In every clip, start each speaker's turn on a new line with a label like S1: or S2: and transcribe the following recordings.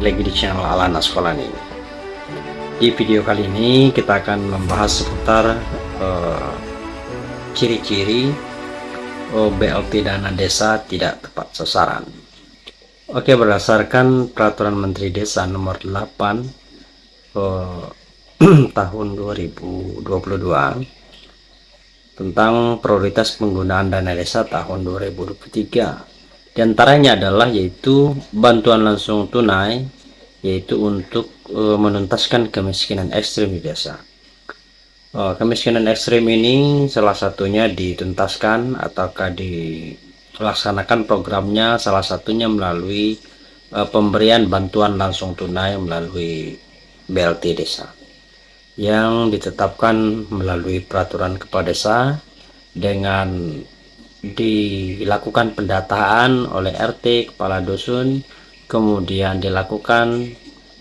S1: lagi di channel Alana Sekolah ini. Di video kali ini kita akan membahas seputar eh, ciri-ciri uh, uh, BLT dana desa tidak tepat sasaran. Oke, berdasarkan peraturan Menteri Desa nomor 8 uh, tahun 2022 tentang prioritas penggunaan dana desa tahun 2023 di antaranya adalah yaitu bantuan langsung tunai yaitu untuk e, menuntaskan kemiskinan ekstrim di desa. E, kemiskinan ekstrim ini salah satunya dituntaskan ataukah dilaksanakan programnya salah satunya melalui e, pemberian bantuan langsung tunai melalui BLT desa. Yang ditetapkan melalui peraturan kepala desa dengan dilakukan pendataan oleh RT kepala dusun kemudian dilakukan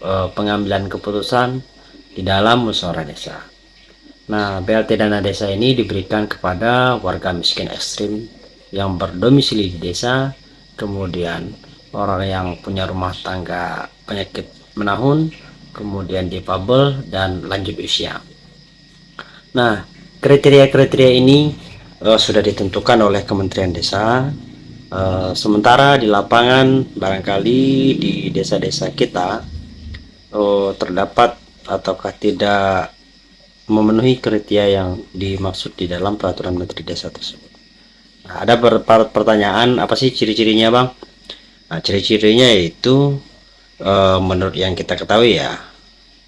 S1: e, pengambilan keputusan di dalam musyawarah desa nah BLT dana desa ini diberikan kepada warga miskin ekstrim yang berdomisili di desa kemudian orang yang punya rumah tangga penyakit menahun kemudian difabel dan lanjut usia. Nah, kriteria-kriteria ini uh, sudah ditentukan oleh Kementerian Desa. Uh, sementara di lapangan barangkali di desa-desa kita uh, terdapat ataukah tidak memenuhi kriteria yang dimaksud di dalam peraturan Menteri Desa tersebut. Nah, ada pertanyaan apa sih ciri-cirinya, Bang? Nah, ciri-cirinya yaitu uh, menurut yang kita ketahui ya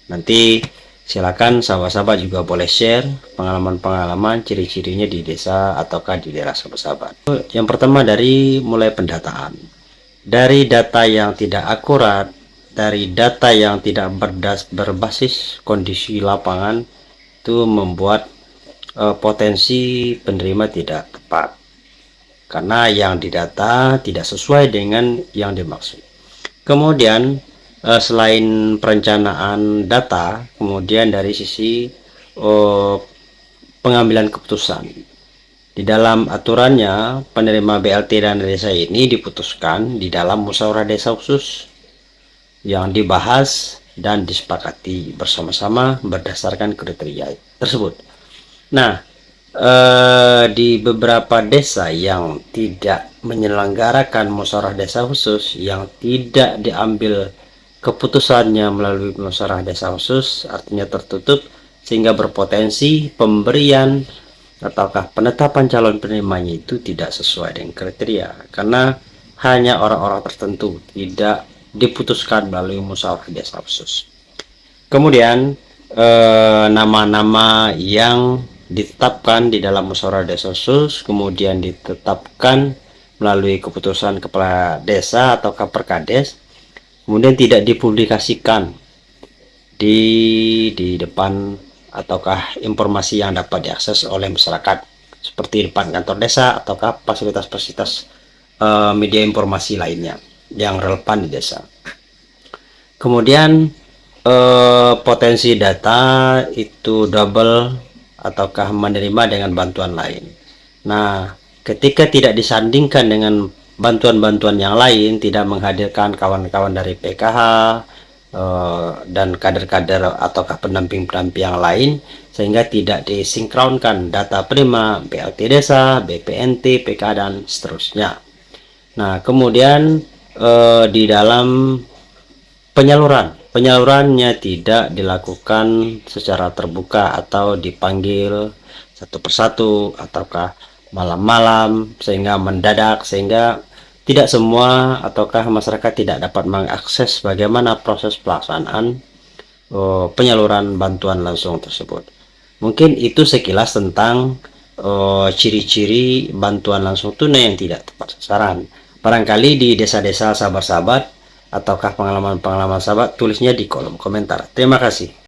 S1: nanti silakan sahabat-sahabat juga boleh share pengalaman-pengalaman ciri-cirinya di desa ataukah di daerah sahabat-sahabat. Yang pertama dari mulai pendataan. Dari data yang tidak akurat dari data yang tidak berdas, berbasis kondisi lapangan itu membuat uh, potensi penerima tidak tepat. Karena yang didata tidak sesuai dengan yang dimaksud. Kemudian uh, selain perencanaan data kemudian dari sisi uh, pengambilan keputusan. Di dalam aturannya penerima BLT dan desa ini diputuskan di dalam musyawarah desa khusus yang dibahas dan disepakati bersama-sama berdasarkan kriteria tersebut. Nah eh, di beberapa desa yang tidak menyelenggarakan musyawarah desa khusus yang tidak diambil keputusannya melalui musyawarah desa khusus artinya tertutup sehingga berpotensi pemberian ataukah penetapan calon penerimanya itu tidak sesuai dengan kriteria. Karena hanya orang-orang tertentu tidak diputuskan melalui musyawarah desa khusus kemudian eh, nama-nama eh, yang ditetapkan di dalam musyawarah desa khusus kemudian ditetapkan melalui keputusan kepala desa atau perkades kemudian tidak dipublikasikan di di depan ataukah informasi yang dapat diakses oleh masyarakat. Seperti depan kantor desa ataukah fasilitas-fasilitas uh, media informasi lainnya yang relevan di desa. Kemudian uh, potensi data itu double ataukah menerima dengan bantuan lain. Nah ketika tidak disandingkan dengan bantuan-bantuan yang lain tidak menghadirkan kawan-kawan dari PKH eh, dan kader-kader ataukah pendamping-pendamping yang lain sehingga tidak disinkronkan data prima BLT desa, BPNT, PK dan seterusnya. Nah, kemudian eh, di dalam penyaluran, penyalurannya tidak dilakukan secara terbuka atau dipanggil satu persatu ataukah malam-malam sehingga mendadak sehingga tidak semua ataukah masyarakat tidak dapat mengakses bagaimana proses pelaksanaan uh, penyaluran bantuan langsung tersebut. Mungkin itu sekilas tentang oh, ciri-ciri uh, bantuan langsung tunai yang tidak tepat sasaran. Barangkali di desa-desa sahabat-sahabat ataukah pengalaman-pengalaman sahabat tulisnya di kolom komentar. Terima kasih